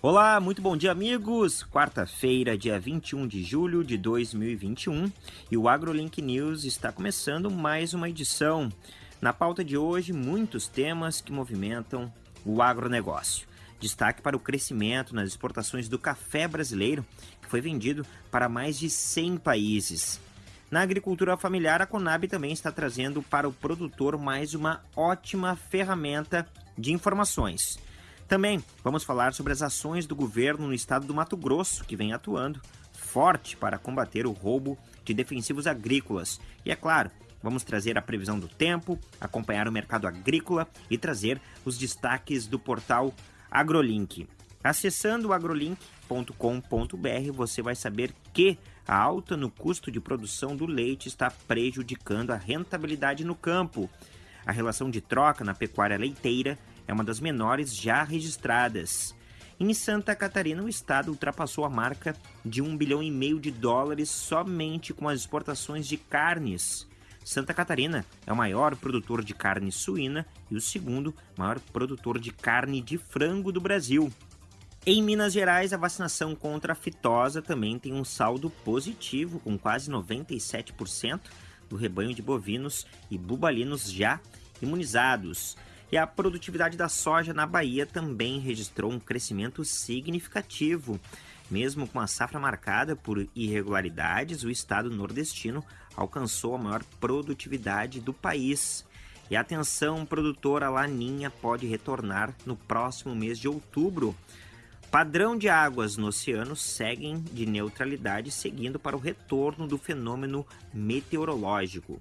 Olá, muito bom dia, amigos! Quarta-feira, dia 21 de julho de 2021 e o AgroLink News está começando mais uma edição. Na pauta de hoje, muitos temas que movimentam o agronegócio. Destaque para o crescimento nas exportações do café brasileiro, que foi vendido para mais de 100 países. Na agricultura familiar, a Conab também está trazendo para o produtor mais uma ótima ferramenta de informações. Também vamos falar sobre as ações do governo no estado do Mato Grosso, que vem atuando forte para combater o roubo de defensivos agrícolas. E é claro, vamos trazer a previsão do tempo, acompanhar o mercado agrícola e trazer os destaques do portal AgroLink. Acessando agrolink.com.br, você vai saber que a alta no custo de produção do leite está prejudicando a rentabilidade no campo. A relação de troca na pecuária leiteira é uma das menores já registradas. Em Santa Catarina, o estado ultrapassou a marca de um bilhão e meio de dólares somente com as exportações de carnes. Santa Catarina é o maior produtor de carne suína e o segundo maior produtor de carne de frango do Brasil. Em Minas Gerais, a vacinação contra a fitosa também tem um saldo positivo, com quase 97% do rebanho de bovinos e bubalinos já imunizados. E a produtividade da soja na Bahia também registrou um crescimento significativo. Mesmo com a safra marcada por irregularidades, o estado nordestino alcançou a maior produtividade do país. E atenção, produtora Laninha pode retornar no próximo mês de outubro. Padrão de águas no oceano seguem de neutralidade, seguindo para o retorno do fenômeno meteorológico.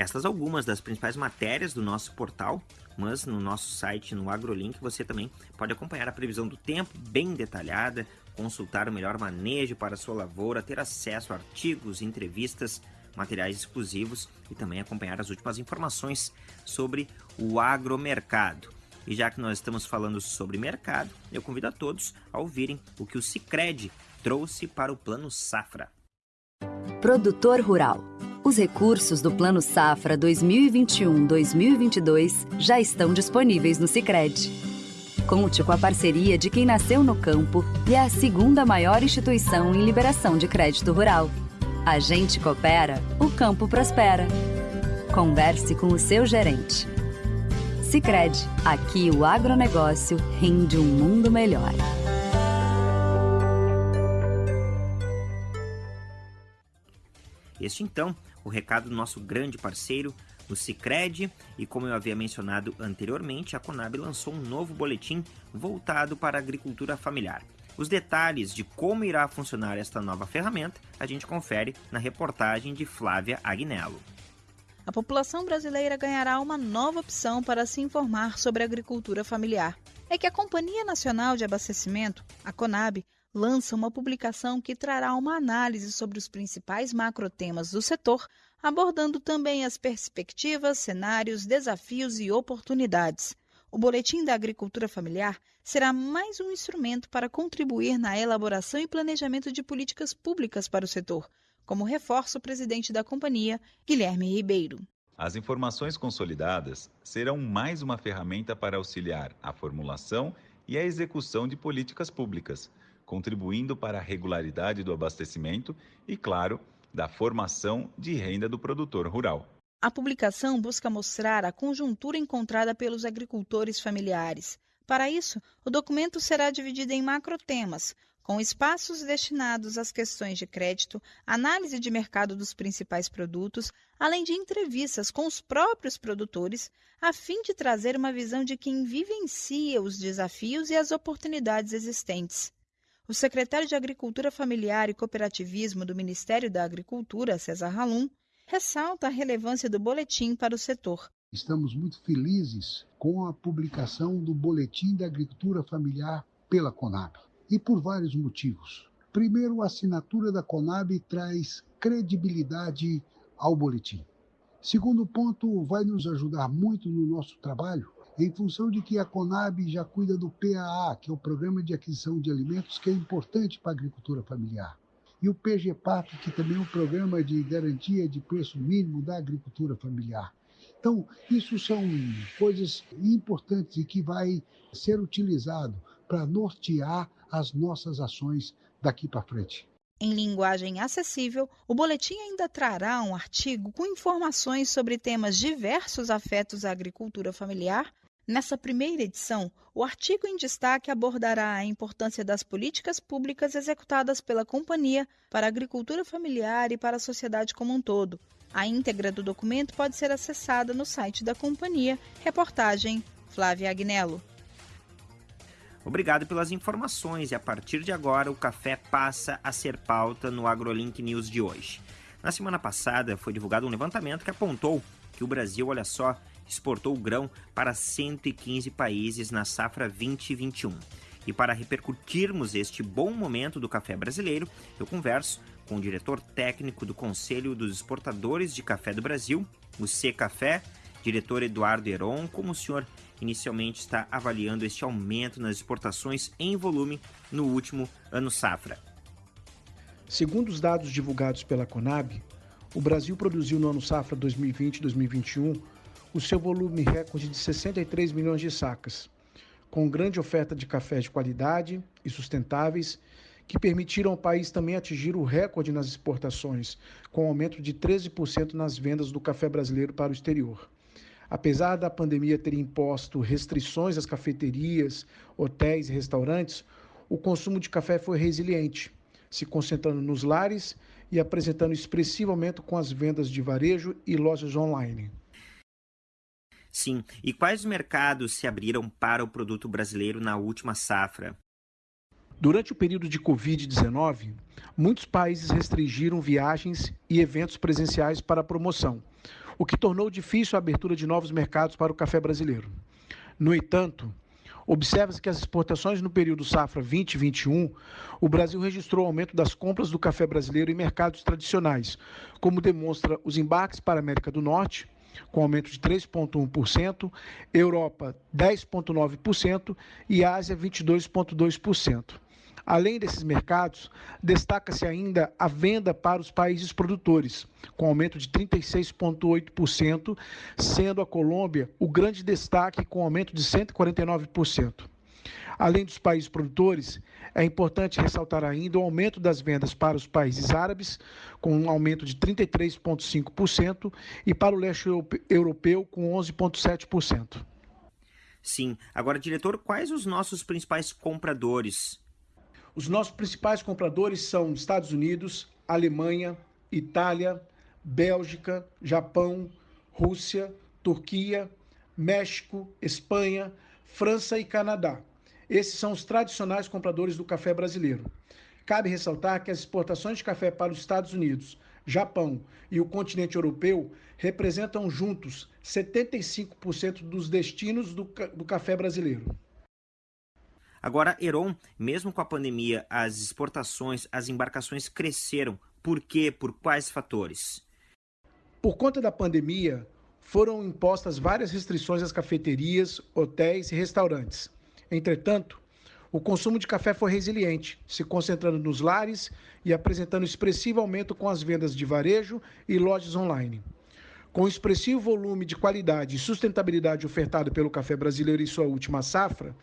Estas algumas das principais matérias do nosso portal, mas no nosso site, no AgroLink, você também pode acompanhar a previsão do tempo bem detalhada, consultar o melhor manejo para sua lavoura, ter acesso a artigos, entrevistas, materiais exclusivos e também acompanhar as últimas informações sobre o agromercado. E já que nós estamos falando sobre mercado, eu convido a todos a ouvirem o que o Cicred trouxe para o Plano Safra. Produtor Rural os recursos do Plano Safra 2021-2022 já estão disponíveis no Sicredi. Conte com a parceria de quem nasceu no campo e é a segunda maior instituição em liberação de crédito rural. A gente coopera, o campo prospera. Converse com o seu gerente. Sicredi, aqui o agronegócio rende um mundo melhor. Este então o recado do nosso grande parceiro, o Cicred, e como eu havia mencionado anteriormente, a Conab lançou um novo boletim voltado para a agricultura familiar. Os detalhes de como irá funcionar esta nova ferramenta a gente confere na reportagem de Flávia Agnello. A população brasileira ganhará uma nova opção para se informar sobre a agricultura familiar. É que a Companhia Nacional de Abastecimento, a CONAB, lança uma publicação que trará uma análise sobre os principais macrotemas do setor, abordando também as perspectivas, cenários, desafios e oportunidades. O Boletim da Agricultura Familiar será mais um instrumento para contribuir na elaboração e planejamento de políticas públicas para o setor, como reforça o presidente da companhia, Guilherme Ribeiro. As informações consolidadas serão mais uma ferramenta para auxiliar a formulação e a execução de políticas públicas contribuindo para a regularidade do abastecimento e, claro, da formação de renda do produtor rural. A publicação busca mostrar a conjuntura encontrada pelos agricultores familiares. Para isso, o documento será dividido em macrotemas, com espaços destinados às questões de crédito, análise de mercado dos principais produtos, além de entrevistas com os próprios produtores, a fim de trazer uma visão de quem vivencia os desafios e as oportunidades existentes. O secretário de Agricultura Familiar e Cooperativismo do Ministério da Agricultura, César Halum, ressalta a relevância do boletim para o setor. Estamos muito felizes com a publicação do Boletim da Agricultura Familiar pela Conab, e por vários motivos. Primeiro, a assinatura da Conab traz credibilidade ao boletim. Segundo ponto, vai nos ajudar muito no nosso trabalho em função de que a Conab já cuida do PAA, que é o Programa de Aquisição de Alimentos, que é importante para a agricultura familiar. E o PGPAC, que também é um programa de garantia de preço mínimo da agricultura familiar. Então, isso são coisas importantes e que vai ser utilizado para nortear as nossas ações daqui para frente. Em linguagem acessível, o boletim ainda trará um artigo com informações sobre temas diversos afetos à agricultura familiar. Nessa primeira edição, o artigo em destaque abordará a importância das políticas públicas executadas pela companhia para a agricultura familiar e para a sociedade como um todo. A íntegra do documento pode ser acessada no site da companhia. Reportagem Flávia Agnello. Obrigado pelas informações e a partir de agora o café passa a ser pauta no AgroLink News de hoje. Na semana passada foi divulgado um levantamento que apontou que o Brasil, olha só, exportou grão para 115 países na safra 2021. E para repercutirmos este bom momento do café brasileiro, eu converso com o diretor técnico do Conselho dos Exportadores de Café do Brasil, o C Café, diretor Eduardo Heron, como o senhor inicialmente está avaliando este aumento nas exportações em volume no último ano safra. Segundo os dados divulgados pela Conab, o Brasil produziu no ano safra 2020-2021 o seu volume recorde de 63 milhões de sacas, com grande oferta de cafés de qualidade e sustentáveis que permitiram ao país também atingir o recorde nas exportações, com aumento de 13% nas vendas do café brasileiro para o exterior. Apesar da pandemia ter imposto restrições às cafeterias, hotéis e restaurantes, o consumo de café foi resiliente, se concentrando nos lares e apresentando expressivo aumento com as vendas de varejo e lojas online. Sim, e quais mercados se abriram para o produto brasileiro na última safra? Durante o período de Covid-19, muitos países restringiram viagens e eventos presenciais para promoção, o que tornou difícil a abertura de novos mercados para o café brasileiro. No entanto, Observa-se que as exportações no período safra 2021, o Brasil registrou aumento das compras do café brasileiro em mercados tradicionais, como demonstra os embarques para a América do Norte, com aumento de 3,1%, Europa 10,9% e Ásia 22,2%. Além desses mercados, destaca-se ainda a venda para os países produtores, com aumento de 36,8%, sendo a Colômbia o grande destaque, com aumento de 149%. Além dos países produtores, é importante ressaltar ainda o aumento das vendas para os países árabes, com um aumento de 33,5%, e para o leste europeu, com 11,7%. Sim. Agora, diretor, quais os nossos principais compradores os nossos principais compradores são Estados Unidos, Alemanha, Itália, Bélgica, Japão, Rússia, Turquia, México, Espanha, França e Canadá. Esses são os tradicionais compradores do café brasileiro. Cabe ressaltar que as exportações de café para os Estados Unidos, Japão e o continente europeu representam juntos 75% dos destinos do, do café brasileiro. Agora, Heron, mesmo com a pandemia, as exportações, as embarcações cresceram. Por quê? Por quais fatores? Por conta da pandemia, foram impostas várias restrições às cafeterias, hotéis e restaurantes. Entretanto, o consumo de café foi resiliente, se concentrando nos lares e apresentando expressivo aumento com as vendas de varejo e lojas online. Com o expressivo volume de qualidade e sustentabilidade ofertado pelo café brasileiro em sua última safra,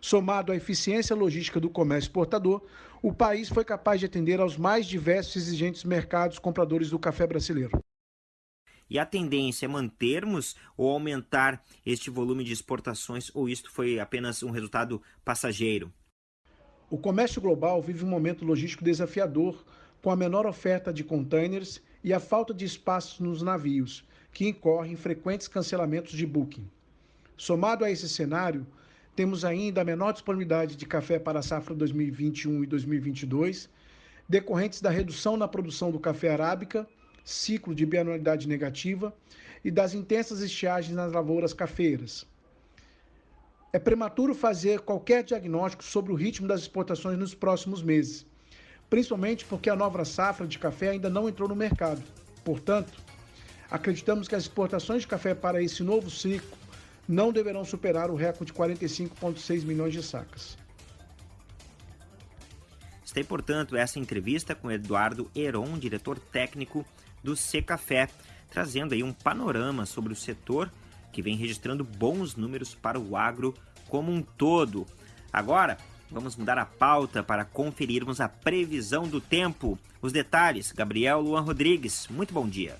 somado à eficiência logística do comércio exportador, o país foi capaz de atender aos mais diversos e exigentes mercados compradores do café brasileiro. E a tendência é mantermos ou aumentar este volume de exportações, ou isto foi apenas um resultado passageiro? O comércio global vive um momento logístico desafiador, com a menor oferta de containers e a falta de espaços nos navios, que incorrem frequentes cancelamentos de booking. Somado a esse cenário, temos ainda a menor disponibilidade de café para a safra 2021 e 2022, decorrentes da redução na produção do café arábica, ciclo de bianualidade negativa e das intensas estiagens nas lavouras cafeiras. É prematuro fazer qualquer diagnóstico sobre o ritmo das exportações nos próximos meses, principalmente porque a nova safra de café ainda não entrou no mercado. Portanto, acreditamos que as exportações de café para esse novo ciclo não deverão superar o recorde de 45,6 milhões de sacas. Está portanto, essa entrevista com Eduardo Heron, diretor técnico do Café, trazendo aí um panorama sobre o setor que vem registrando bons números para o agro como um todo. Agora, vamos mudar a pauta para conferirmos a previsão do tempo. Os detalhes, Gabriel Luan Rodrigues, muito bom dia.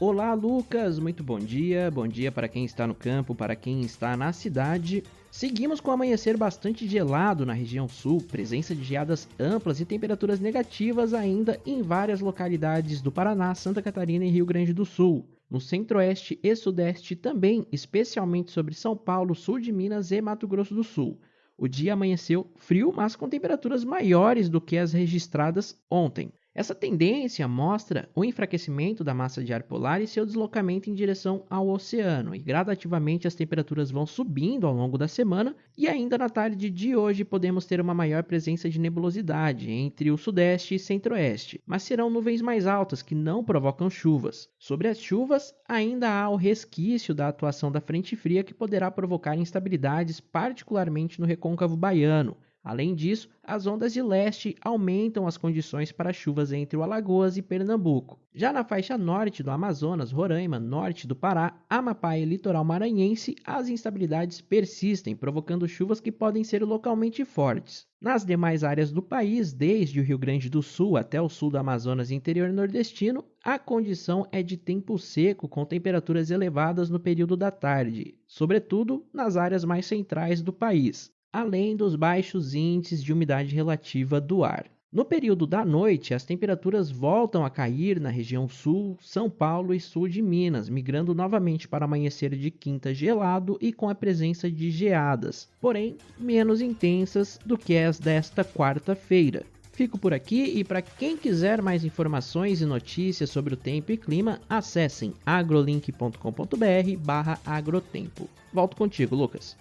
Olá, Lucas, muito bom dia. Bom dia para quem está no campo, para quem está na cidade. Seguimos com amanhecer bastante gelado na região sul, presença de geadas amplas e temperaturas negativas ainda em várias localidades do Paraná, Santa Catarina e Rio Grande do Sul. No centro-oeste e sudeste também, especialmente sobre São Paulo, sul de Minas e Mato Grosso do Sul. O dia amanheceu frio, mas com temperaturas maiores do que as registradas ontem. Essa tendência mostra o enfraquecimento da massa de ar polar e seu deslocamento em direção ao oceano, e gradativamente as temperaturas vão subindo ao longo da semana, e ainda na tarde de hoje podemos ter uma maior presença de nebulosidade entre o sudeste e centro-oeste, mas serão nuvens mais altas que não provocam chuvas. Sobre as chuvas, ainda há o resquício da atuação da frente fria que poderá provocar instabilidades, particularmente no recôncavo baiano. Além disso, as ondas de leste aumentam as condições para chuvas entre o Alagoas e Pernambuco. Já na faixa norte do Amazonas, Roraima, norte do Pará, Amapá e litoral maranhense, as instabilidades persistem, provocando chuvas que podem ser localmente fortes. Nas demais áreas do país, desde o Rio Grande do Sul até o sul do Amazonas interior nordestino, a condição é de tempo seco com temperaturas elevadas no período da tarde, sobretudo nas áreas mais centrais do país além dos baixos índices de umidade relativa do ar. No período da noite, as temperaturas voltam a cair na região sul, São Paulo e sul de Minas, migrando novamente para amanhecer de quinta gelado e com a presença de geadas, porém menos intensas do que as desta quarta-feira. Fico por aqui e para quem quiser mais informações e notícias sobre o tempo e clima, acessem agrolink.com.br/agrotempo. Volto contigo, Lucas.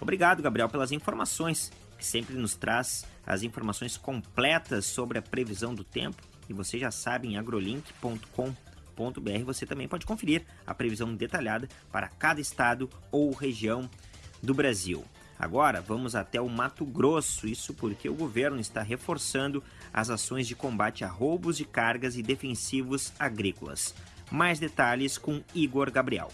Obrigado, Gabriel, pelas informações, que sempre nos traz as informações completas sobre a previsão do tempo. E você já sabe em agrolink.com.br você também pode conferir a previsão detalhada para cada estado ou região do Brasil. Agora vamos até o Mato Grosso, isso porque o governo está reforçando as ações de combate a roubos de cargas e defensivos agrícolas. Mais detalhes com Igor Gabriel.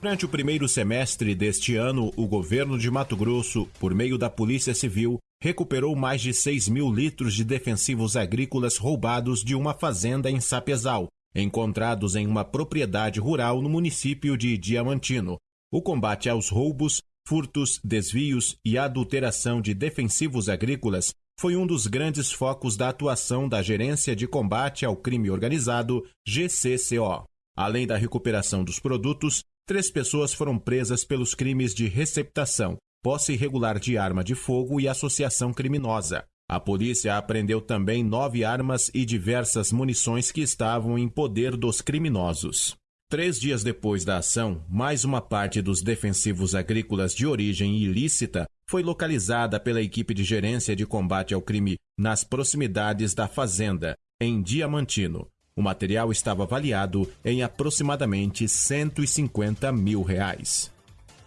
Durante o primeiro semestre deste ano, o governo de Mato Grosso, por meio da Polícia Civil, recuperou mais de 6 mil litros de defensivos agrícolas roubados de uma fazenda em Sapezal, encontrados em uma propriedade rural no município de Diamantino. O combate aos roubos, furtos, desvios e adulteração de defensivos agrícolas foi um dos grandes focos da atuação da Gerência de Combate ao Crime Organizado, GCCO. Além da recuperação dos produtos, Três pessoas foram presas pelos crimes de receptação, posse irregular de arma de fogo e associação criminosa. A polícia apreendeu também nove armas e diversas munições que estavam em poder dos criminosos. Três dias depois da ação, mais uma parte dos defensivos agrícolas de origem ilícita foi localizada pela equipe de gerência de combate ao crime nas proximidades da fazenda, em Diamantino. O material estava avaliado em aproximadamente 150 mil reais.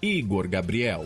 Igor Gabriel.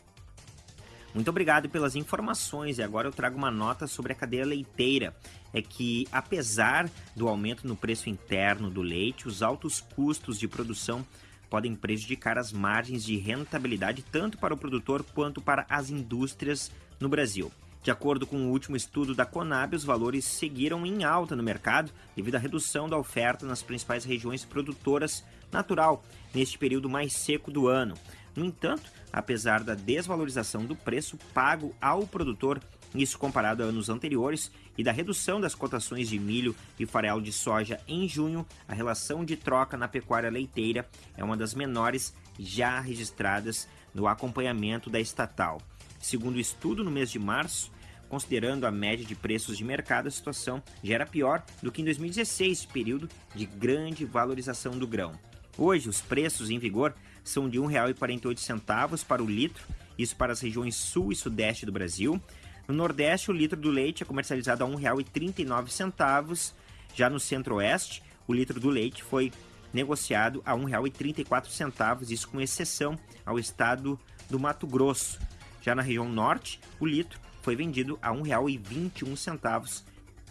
Muito obrigado pelas informações e agora eu trago uma nota sobre a cadeia leiteira. É que, apesar do aumento no preço interno do leite, os altos custos de produção podem prejudicar as margens de rentabilidade tanto para o produtor quanto para as indústrias no Brasil. De acordo com o último estudo da Conab, os valores seguiram em alta no mercado devido à redução da oferta nas principais regiões produtoras natural neste período mais seco do ano. No entanto, apesar da desvalorização do preço pago ao produtor, isso comparado a anos anteriores, e da redução das cotações de milho e farelo de soja em junho, a relação de troca na pecuária leiteira é uma das menores já registradas no acompanhamento da estatal. Segundo o estudo, no mês de março, Considerando a média de preços de mercado, a situação já era pior do que em 2016, período de grande valorização do grão. Hoje, os preços em vigor são de R$ 1,48 para o litro, isso para as regiões sul e sudeste do Brasil. No Nordeste, o litro do leite é comercializado a R$ 1,39. Já no Centro-Oeste, o litro do leite foi negociado a R$ 1,34, isso com exceção ao estado do Mato Grosso. Já na região Norte, o litro foi vendido a R$ 1,21.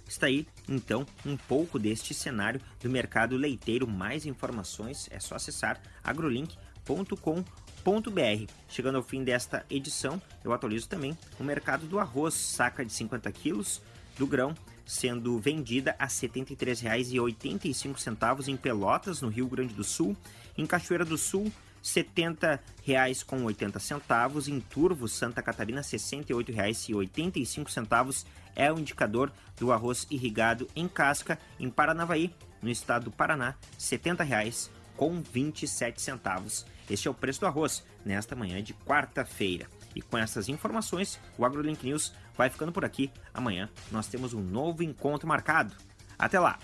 Está aí, então, um pouco deste cenário do mercado leiteiro. Mais informações é só acessar agrolink.com.br. Chegando ao fim desta edição, eu atualizo também o mercado do arroz, saca de 50 quilos do grão, sendo vendida a R$ 73,85 em Pelotas, no Rio Grande do Sul. Em Cachoeira do Sul, R$ 70,80. Em Turvo, Santa Catarina, R$ 68,85 é o indicador do arroz irrigado em casca. Em Paranavaí, no estado do Paraná, R$ 70,27. Este é o preço do arroz nesta manhã de quarta-feira. E com essas informações, o AgroLink News vai ficando por aqui. Amanhã nós temos um novo encontro marcado. Até lá!